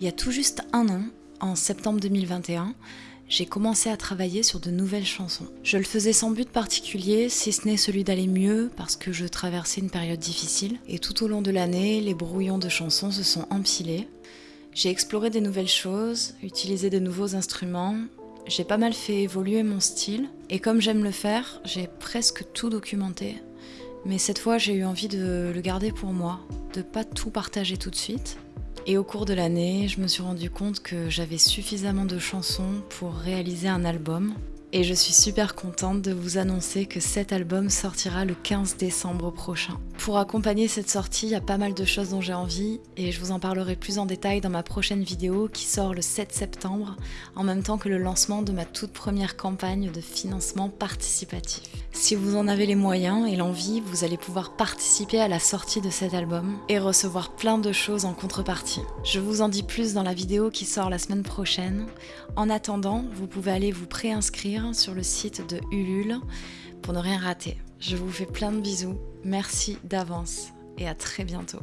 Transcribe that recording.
Il y a tout juste un an, en septembre 2021, j'ai commencé à travailler sur de nouvelles chansons. Je le faisais sans but particulier, si ce n'est celui d'aller mieux, parce que je traversais une période difficile. Et tout au long de l'année, les brouillons de chansons se sont empilés. J'ai exploré des nouvelles choses, utilisé de nouveaux instruments, j'ai pas mal fait évoluer mon style, et comme j'aime le faire, j'ai presque tout documenté. Mais cette fois, j'ai eu envie de le garder pour moi, de pas tout partager tout de suite, et au cours de l'année, je me suis rendu compte que j'avais suffisamment de chansons pour réaliser un album. Et je suis super contente de vous annoncer que cet album sortira le 15 décembre prochain. Pour accompagner cette sortie, il y a pas mal de choses dont j'ai envie et je vous en parlerai plus en détail dans ma prochaine vidéo qui sort le 7 septembre, en même temps que le lancement de ma toute première campagne de financement participatif. Si vous en avez les moyens et l'envie, vous allez pouvoir participer à la sortie de cet album et recevoir plein de choses en contrepartie. Je vous en dis plus dans la vidéo qui sort la semaine prochaine. En attendant, vous pouvez aller vous préinscrire sur le site de Ulule pour ne rien rater. Je vous fais plein de bisous, merci d'avance et à très bientôt.